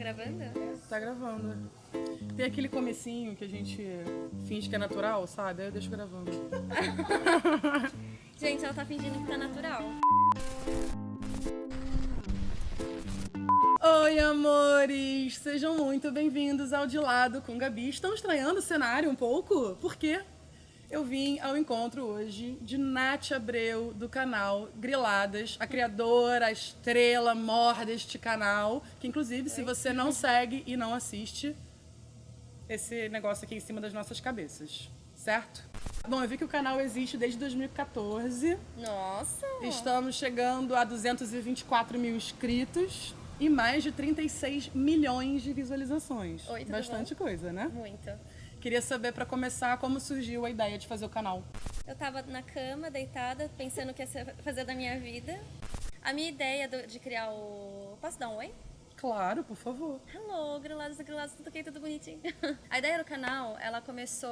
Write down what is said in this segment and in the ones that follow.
gravando? Tá gravando. Tem aquele comecinho que a gente finge que é natural, sabe? Aí eu deixo gravando. Gente, ela tá fingindo que tá natural. Oi, amores! Sejam muito bem-vindos ao De Lado com Gabi. Estão estranhando o cenário um pouco? Por quê? Eu vim ao encontro hoje de Nath Abreu, do canal Griladas, a criadora, a estrela mor deste canal, que inclusive, se você não segue e não assiste, esse negócio aqui em cima das nossas cabeças, certo? Bom, eu vi que o canal existe desde 2014. Nossa! Estamos chegando a 224 mil inscritos e mais de 36 milhões de visualizações. Oi, tudo Bastante coisa, né? Muito. Queria saber, pra começar, como surgiu a ideia de fazer o canal. Eu tava na cama, deitada, pensando o que ia fazer da minha vida. A minha ideia do- de criar o... Posso dar um oi? Claro, por favor. Hello, grilados e grilados, tudo ok, tudo bonitinho. A ideia do canal, ela começou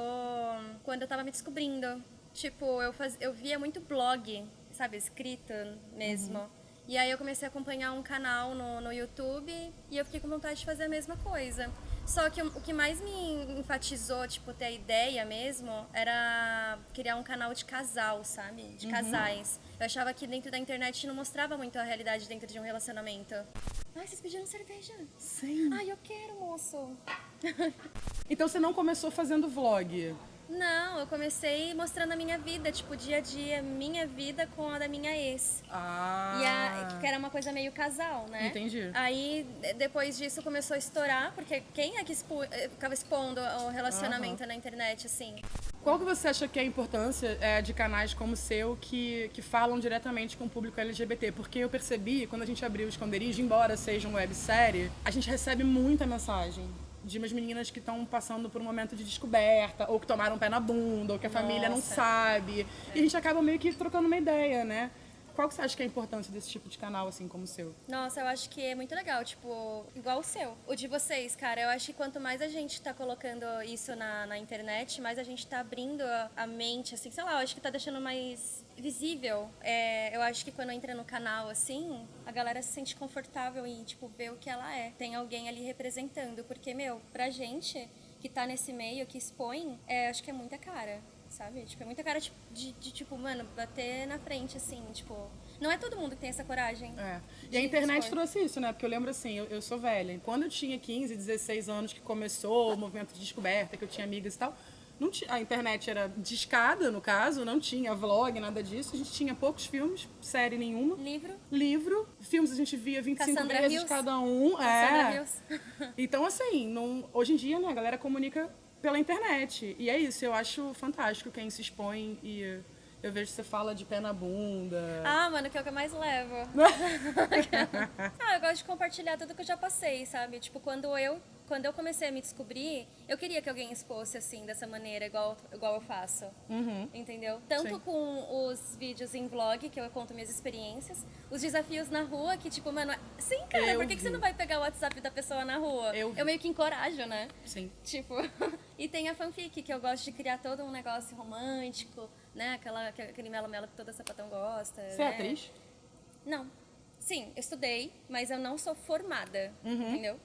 quando eu tava me descobrindo. Tipo, eu, faz... eu via muito blog, sabe, escrito mesmo. E aí eu comecei a acompanhar um canal no, no YouTube e eu fiquei com vontade de fazer a mesma coisa. Só que o, que mais me enfatizou, tipo, ter a ideia mesmo, era criar um canal de casal, sabe? De casais. Eu achava que dentro da internet não mostrava muito a realidade dentro de um relacionamento. Ai, vocês pediram cerveja? Sim. Ai, eu quero, moço. Então você não começou fazendo vlog? Não, eu comecei mostrando a minha vida, tipo, dia a dia, minha vida com a da minha ex. Ah. E a, que era uma coisa meio casal, né? Entendi. Aí, de- depois disso, começou a estourar, porque quem é que expu, eh, ficava expondo o relacionamento na internet, assim? Qual que você acha que é a importância é, de canais como o seu que, que falam diretamente com o público LGBT? Porque eu percebi, quando a gente abriu o esconderijo, embora seja uma websérie, a gente recebe muita mensagem de umas meninas que estão passando por um momento de descoberta, ou que tomaram um pé na bunda, ou que a família não sabe. E a gente acaba meio que trocando uma ideia, né? Qual que você acha que é a importância desse tipo de canal, assim como o seu? Nossa, eu acho que é muito legal, tipo, igual o seu. O de vocês, cara, eu acho que quanto mais a gente tá colocando isso na, na internet, mais a gente tá abrindo a, mente, assim, sei lá, eu acho que tá deixando mais visível. É, eu acho que quando entra no canal, assim, a galera se sente confortável em, tipo, ver o que ela é. Tem alguém ali representando, porque, meu, pra gente que tá nesse meio, que expõe, é, acho que é muita cara. Sabe? Tipo, é muita cara de, de, de, tipo, mano, bater na frente, assim, tipo. Não é todo mundo que tem essa coragem. É. E a internet expor. trouxe isso, né? Porque eu lembro assim, eu, eu sou velha. Quando eu tinha 15, 16 anos que começou o movimento de descoberta, que eu tinha amigas e tal, não a internet era discada, no caso, não tinha vlog, nada disso. A gente tinha poucos filmes, série nenhuma. Livro, Livro, filmes a gente via 25 Cassandra vezes Hills. cada um. Sandra É. Hills. Então, assim, não, hoje em dia, né, a galera comunica pela internet. E é isso, eu acho fantástico quem se expõe e eu vejo que você fala de pé na bunda. Ah, mano, que é o que eu mais levo. ah, eu gosto de compartilhar tudo que eu já passei, sabe? Tipo, quando eu, quando eu comecei a me descobrir, eu queria que alguém expôsse assim, dessa maneira, igual, igual eu faço. Entendeu? Tanto Sim. com os vídeos em vlog, que eu conto minhas experiências, os desafios na rua, que tipo, mano, sim, cara, Eu por que, que você não vai pegar o WhatsApp da pessoa na rua? Eu eu meio que encorajo, né? Sim. Tipo, e tem a fanfic, que eu gosto de criar todo um negócio romântico, né? Aquela, aquele melo-melo que toda sapatão gosta. Você é né? atriz? Não. Sim, eu estudei, mas eu não sou formada, entendeu?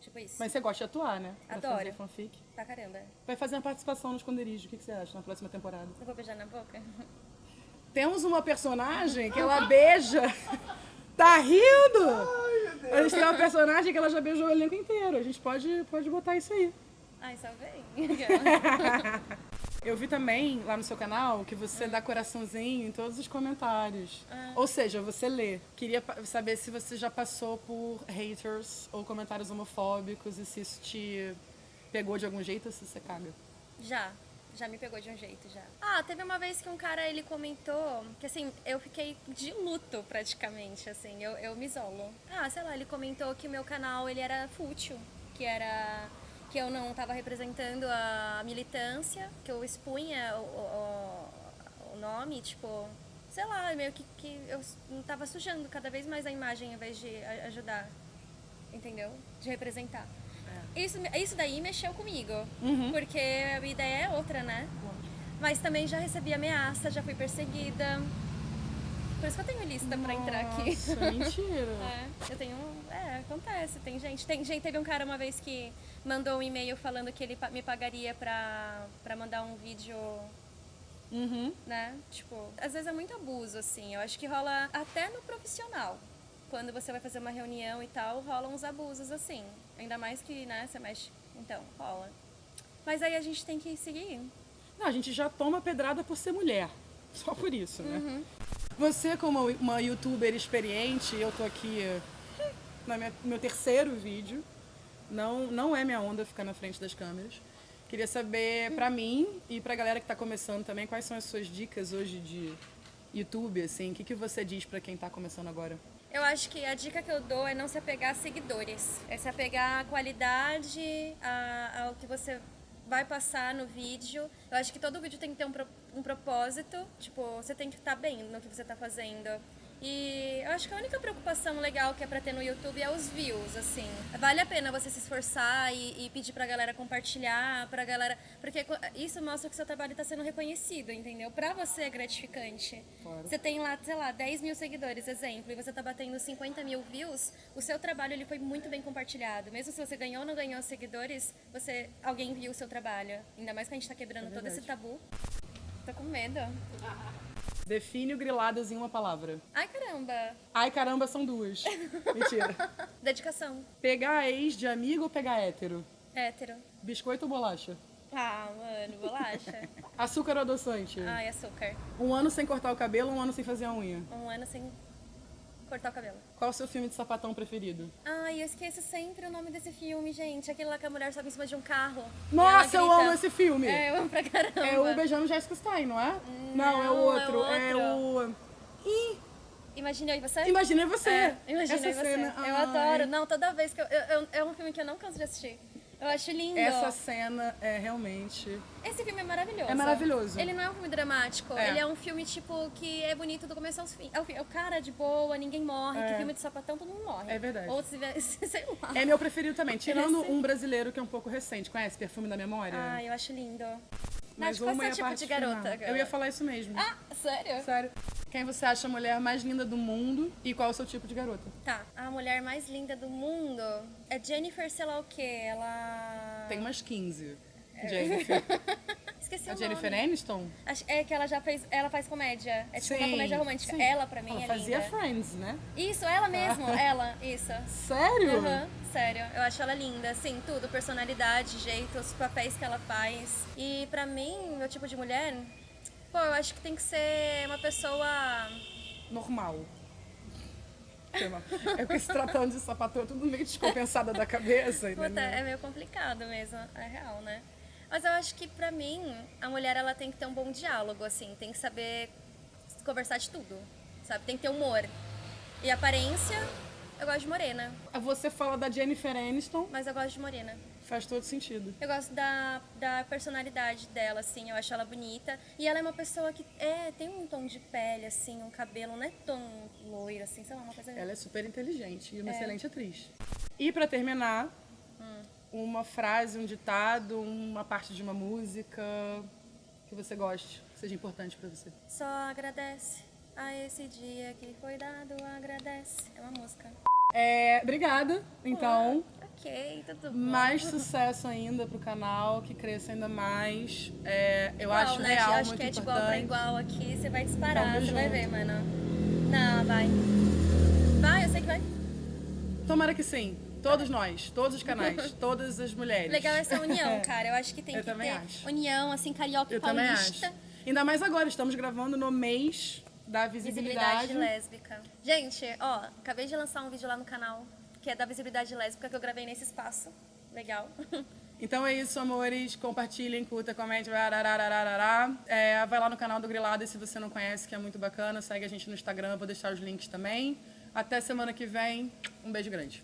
Tipo isso. Mas você gosta de atuar, né? Pra Adoro. fazer fanfic. Pra caramba. Vai fazer uma participação no esconderijo. O que você acha na próxima temporada? Eu vou beijar na boca? Temos uma personagem que ela beija. Tá rindo? A gente tem uma personagem que ela já beijou o elenco inteiro. A gente pode, pode botar isso aí. Ai, só vem. Eu vi também lá no seu canal que você dá coraçãozinho em todos os comentários. Ou seja, você lê. Queria saber se você já passou por haters ou comentários homofóbicos e se isso te pegou de algum jeito ou se você caga. Já. Já me pegou de um jeito, já. Ah, teve uma vez que um cara, ele comentou que, assim, eu fiquei de luto, praticamente, assim, eu, eu me isolo. Ah, sei lá, ele comentou que o meu canal, ele era fútil, que era... que eu não tava representando a militância, que eu expunha o, o, o nome, tipo... Sei lá, meio que, que eu não tava sujando cada vez mais a imagem, ao invés de ajudar, entendeu? De representar. Isso, isso daí mexeu comigo, porque a ideia é outra, né? Mas também já recebi ameaça, já fui perseguida. Por isso que eu tenho lista pra entrar aqui. Nossa, mentira. É, eu tenho. Acontece, tem gente. Tem gente, teve um cara uma vez que mandou um e-mail falando que ele me pagaria pra, pra mandar um vídeo, Uhum. né? Tipo, às vezes é muito abuso, assim. Eu acho que rola até no profissional. Quando você vai fazer uma reunião e tal, rolam uns abusos, assim. Ainda mais que, né, você mexe. Então, rola. Mas aí a gente tem que seguir. Não, a gente já toma pedrada por ser mulher. Só por isso, né? Uhum. Você, como uma youtuber experiente, eu tô aqui no meu terceiro vídeo. Não, não é minha onda ficar na frente das câmeras. Queria saber, pra mim e pra galera que tá começando também, quais são as suas dicas hoje de YouTube, assim? O que, que você diz pra quem tá começando agora? Eu acho que a dica que eu dou é não se apegar a seguidores. É se apegar à qualidade, a- ao que você vai passar no vídeo. Eu acho que todo vídeo tem que ter um, pro- um propósito. Tipo, você tem que estar bem no que você está fazendo. E eu acho que a única preocupação legal que é pra ter no YouTube é os views, assim. Vale a pena você se esforçar e, e pedir pra galera compartilhar, pra galera... Porque isso mostra que seu trabalho tá sendo reconhecido, entendeu? Pra você é gratificante. Claro. Você tem lá, sei lá, 10 mil seguidores, exemplo, e você tá batendo 50 mil views, o seu trabalho ele foi muito bem compartilhado. Mesmo se você ganhou ou não ganhou seguidores, você, alguém viu o seu trabalho. Ainda mais que a gente tá quebrando todo esse tabu. Tô com medo. Define o griladas em uma palavra. Ai, caramba. Ai, caramba, são duas. Mentira. Dedicação. Pegar ex de amigo ou pegar hétero? Hétero. Biscoito ou bolacha? Ah, mano, bolacha. Açúcar ou adoçante? Ai, açúcar. Um ano sem cortar o cabelo, um ano sem fazer a unha. Um ano sem cortar o cabelo. Qual o seu filme de sapatão preferido? Ai, eu esqueço sempre o nome desse filme, gente. Aquele lá que a mulher sobe em cima de um carro. Nossa, eu amo esse filme! É, eu amo pra caramba. É o Beijando Jessica Stein, não é? Não, é o Não, outro. é É o. Ih, Imagina eu e você? Imaginei você. É, imagina Essa você. cena. Eu ai. adoro. Não, toda vez que eu, eu- eu- É um filme que eu não canso de assistir. Eu acho lindo. Essa cena é realmente. Esse filme é maravilhoso. É maravilhoso. Ele não é um filme dramático. É. Ele é um filme, tipo, que é bonito do começo ao fim. É o, é o cara de boa, ninguém morre. É. Que filme de sapatão, todo mundo morre. É verdade. Ou se sei lá. É meu preferido também. Tirando um brasileiro que é um pouco recente. Conhece Perfume da Memória? Ai, eu acho lindo. Mas Nath, qual é é o a tipo de garota? final. Eu ia falar isso mesmo. Ah, sério? Sério. Quem você acha a mulher mais linda do mundo e qual é o seu tipo de garota? Tá. A mulher mais linda do mundo é Jennifer, sei lá o quê. Ela. Tem umas 15. Jennifer. Esqueci A o Jennifer nome. Aniston? Acho- É que ela já fez. Ela faz comédia. É tipo uma Sim, comédia romântica. sim. Ela, pra mim, Ela é fazia linda. Friends, né? Isso, ela mesmo. ela, isso. Sério? Aham, sério. Eu acho ela linda, assim, tudo. Personalidade, jeito, os papéis que ela faz. E pra mim, meu tipo de mulher, pô, eu acho que tem que ser uma pessoa. Normal. É porque se tratando de sapatão, tudo meio descompensada da cabeça, Puta, entendeu? é meio complicado mesmo, é real, né? Mas eu acho que pra mim, a mulher ela tem que ter um bom diálogo, assim, tem que saber conversar de tudo, sabe? Tem que ter humor. E aparência, eu gosto de morena, Você fala da Jennifer Aniston, mas eu gosto de morena. faz todo sentido. Eu gosto da, da personalidade dela, assim, eu acho ela bonita. E ela é uma pessoa que é, tem um tom de pele, assim, um cabelo não é tão loiro, assim, sei lá, uma coisa... Ela é super inteligente e uma É. excelente atriz. E pra terminar, uma frase, um ditado, uma parte de uma música que você goste, que seja importante pra você. Só agradece a esse dia que foi dado, agradece. É uma música. É, obrigada, então. Ok, tudo bom. Mais sucesso ainda pro canal, que cresça ainda mais. É, eu Igual, acho né? real acho muito que é de importante. igual pra igual aqui, você vai disparar, você vai junto. ver, mano. Não, vai. Vai, eu sei que vai. Tomara que sim. Todos nós, todos os canais, todas as mulheres. Legal essa união, cara. Eu acho que tem Eu que também ter acho. união, assim, carioca Eu também paulista. acho. Ainda mais agora, estamos gravando no mês da visibilidade. Visibilidade lésbica. Gente, ó, acabei de lançar um vídeo lá no canal que é da visibilidade lésbica que eu gravei nesse espaço. Legal. Então é isso, amores. Compartilhem, curta, comente. É, vai lá no canal do Grilada se você não conhece, que é muito bacana. Segue a gente no Instagram, vou deixar os links também. Até semana que vem. Um beijo grande.